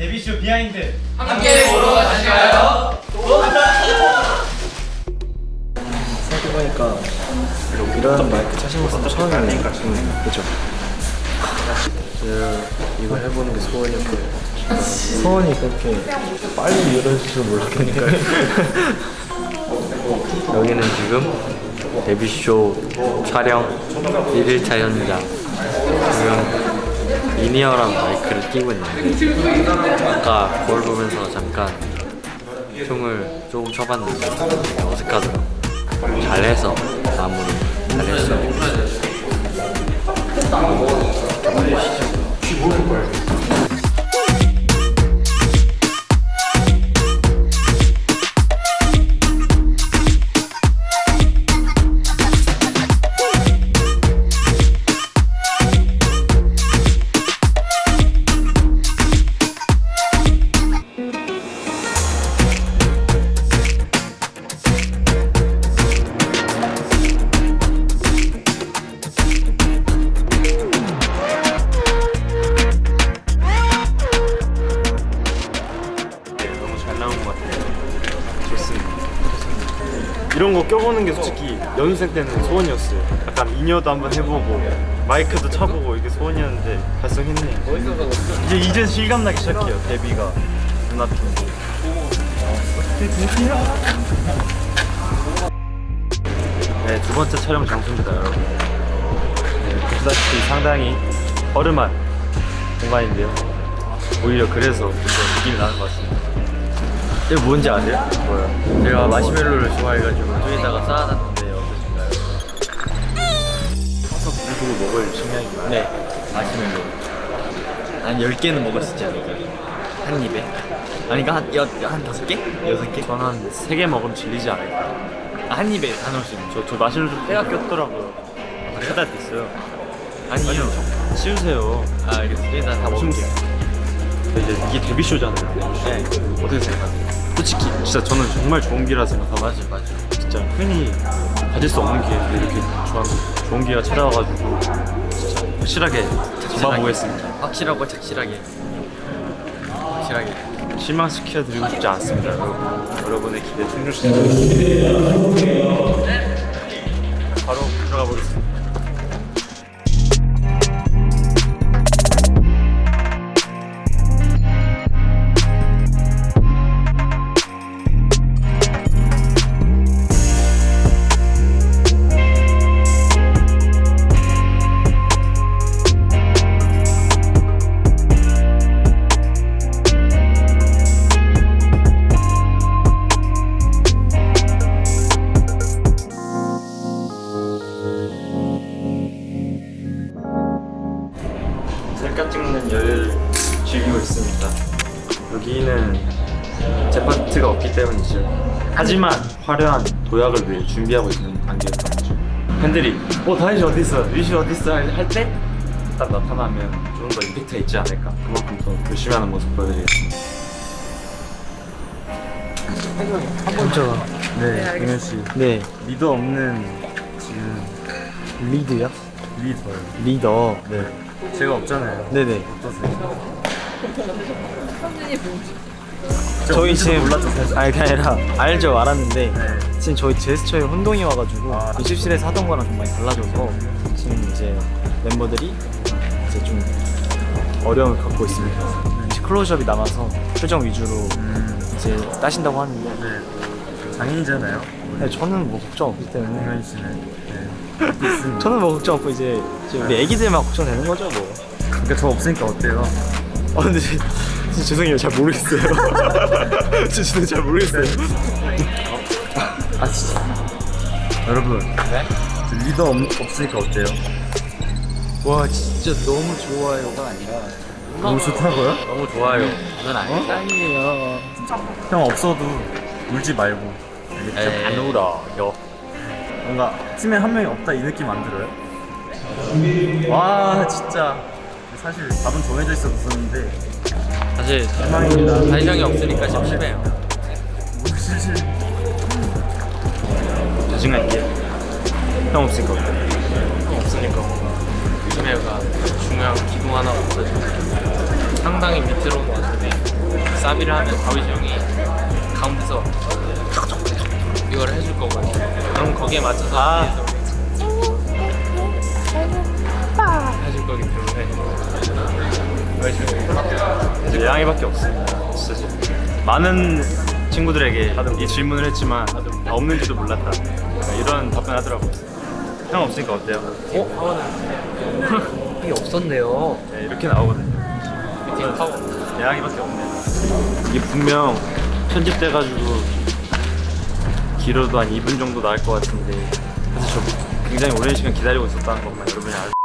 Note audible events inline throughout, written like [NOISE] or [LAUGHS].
데뷔쇼 behind. 함께 보러 가실까요? 생각해보니까 이런 마이크 차신 것은 처음이네요. 그죠? 제가 이거 해보는 게 소원이었고요 소원이 그렇게 빨리 이루어질 줄 몰랐으니까요 여기는 지금 데뷔쇼 촬영 1일차 현장 지금 이니어랑 마이크를 끼고 있는데 아까 거울 보면서 잠깐 춤을 조금 춰봤는데 되게 어색하더라고요 잘해서 마무리 잘했어요 이런 거 껴보는 게 솔직히 연습생 때는 소원이었어요 약간 인여도 한번 해보고 마이크도 쳐보고 이게 소원이었는데 달성했네요 이제 이제 실감나기 시작해요 데뷔가 눈앞인데 네, 두 번째 촬영 장소입니다, 여러분. 네, 보시다시피 상당히 허름한 공간인데요. 오히려 그래서 좀 더 느낌이 나는 것 같습니다. 이거 뭔지 아세요? 뭐요? 제가 마시멜로를 좋아해가지고 저기다가 쌓아놨는데 어떠신가요? 항상 불 보고 먹을 식량인가요? 네 마시멜로 한 10개는 먹을 수 있지 않을까요? 한 입에? 아니 그러니까 한, 여, 한 다섯 개? 여섯 개? 저는 한 세 개 먹으면 질리지 않을까. 아, 한 입에 다 넣을 수 있는 저, 저 마시는 좀 때가 꼈더라고요. 세달 됐어요. 아니요 치우세요. 아 알겠습니다 다 먹을게요 이제 이게 데뷔쇼잖아요. 네 어떻게 생각하세요? 솔직히 진짜 저는 정말 좋은 기라 생각하고 맞아 맞아 진짜 흔히 가질 수 없는 기회인데 이렇게 좋은, 좋은 기회가 찾아와가지고 진짜 확실하게 잡아보겠습니다. 확실하고 착실하게 확실하게 실망시켜드리고 싶지 않습니다, 여러분. 여러분의 기대 충족시켜드리겠습니다. 바로 들어가 보겠습니다. 없기 때문이죠. 하지만 화려한 도약을 위해 준비하고 있는 단계였던 거죠. 팬들이 어 다이씨 어디 있어? 위시 어디 있어? 할 때 딱 나타나면 좀 더 임팩트가 있지 않을까. 그만큼 더 열심히 하는 모습 보여드리겠습니다. 먼저 네, 동현 씨. 네 리더 없는 지금 리드요? 리더요. 리더 네. 제가 없잖아요. 네네 어떠세요? 저희 지금 몰랐죠. 아니 그게 아니라 [LAUGHS] 알죠 알았는데 네. 지금 저희 제스처에 혼동이 와가지고 아. 연습실에서 하던 거랑 좀 많이 달라져서 지금 이제 멤버들이 이제 좀 어려움을 갖고 있습니다 이제 클로즈업이 남아서 표정 위주로 음, 이제 따신다고 하는데 네. 장인이잖아요. 네, 저는 뭐 걱정 없기 때문에 동현 씨는. 네. [LAUGHS] 저는 뭐 걱정 없고 이제 이제 우리 애기들만 걱정되는 거죠 뭐 그러니까 저 없으니까 어때요? 아 근데 죄송해요 잘 모르겠어요 [LAUGHS] 진짜 진짜 잘 모르겠어요 아 진짜. 여러분. 네? 저 리더 없, 없으니까 어때요? 와 진짜 너무 좋아요가 아니라 너무 좋다고요? 너무 좋아요 그건 아니, 아니에요 형 없어도 울지 말고. 알겠죠? 에이. 안 울어요 뭔가 팀에 한 명이 없다 이 느낌 안 들어요? 와 진짜 사실 답은 정해져 있었었는데 사실. 다이정이 없으니까 심심해요 있게 형 없으니까 어때? 없으니까 뭔가 심해요가 중요한 기둥 하나 없어져 상당히 밑으로 왔는데 사비를 하면 다윗이 형이 가운데서 이걸 해줄 거거든요. 그럼 거기에 맞춰서 아. 해줄 거기 때문에 열심히 이제 예랑이밖에 없습니다. 진짜. 많은 친구들에게 이 질문을 했지만 다 없는지도 몰랐다. 이런 답변 하더라고요. 형 없으니까 어때요? 어? 이게 없었네요. 네, 이렇게 나오거든요. 예랑이밖에 없네요. 이게 분명 편집돼가지고 길어도 한 2분 정도 나올 것 같은데 사실 저 굉장히 오랜 시간 기다리고 있었다는 것만 여러분이 알. 제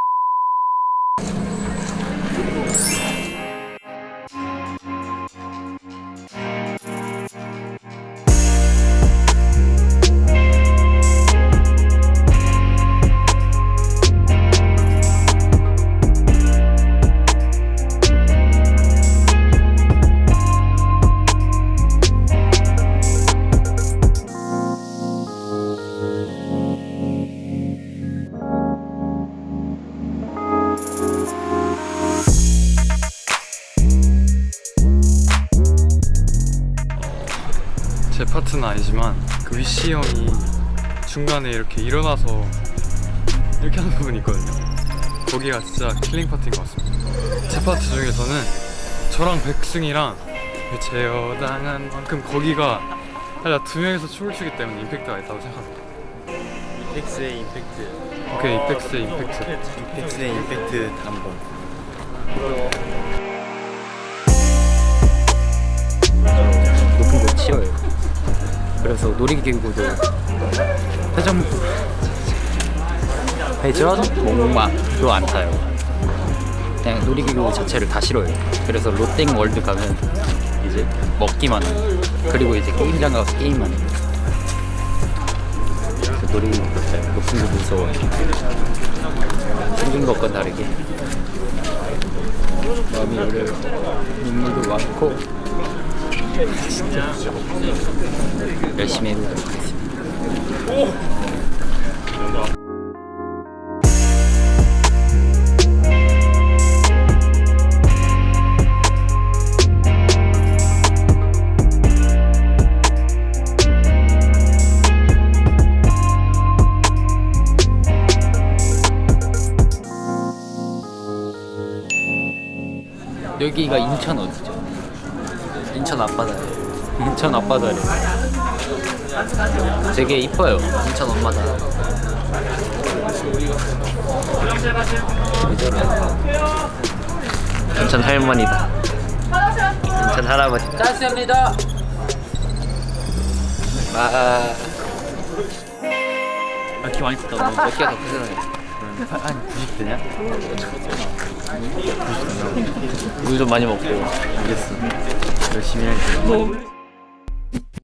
파트는 아니지만 그 위시 형이 중간에 이렇게 일어나서 이렇게 하는 부분이 있거든요 거기가 진짜 killing part인 것 같습니다 제 파트 중에서는 저랑 백승이랑 그 제어당한 만큼 거기가 살짝 두 명이서 춤을 추기 때문에 임팩트가 있다고 생각합니다 이펙스의 임팩트. 오케이 이펙스의 임팩트 이펙스의 임팩트 한번. 놀이기구도 회전 회전 목마도 안 타요. 그냥 놀이기구 자체를 다 싫어요. 그래서 롯땡 월드 가면 이제 먹기만 해요. 그리고 이제 게임장 가서 게임만 해요. 그래서 놀이기구 높은 곳 무서워요. 생긴 것과 다르게 마음이 어려요. 눈물도 많고 열심히 해보도록 하겠습니다. 여기가 인천 어디 죠? 인천 앞바다래. 되게 이뻐요. 인천 엄마다. 인천 할머니다. 인천 할아버지. 짰습니다. 아. 아, 키 많이 컸다. 몇 개가 더 크잖아요. 한 90대냐? 물 좀 많이 먹고. 알겠어. 열심히 할게.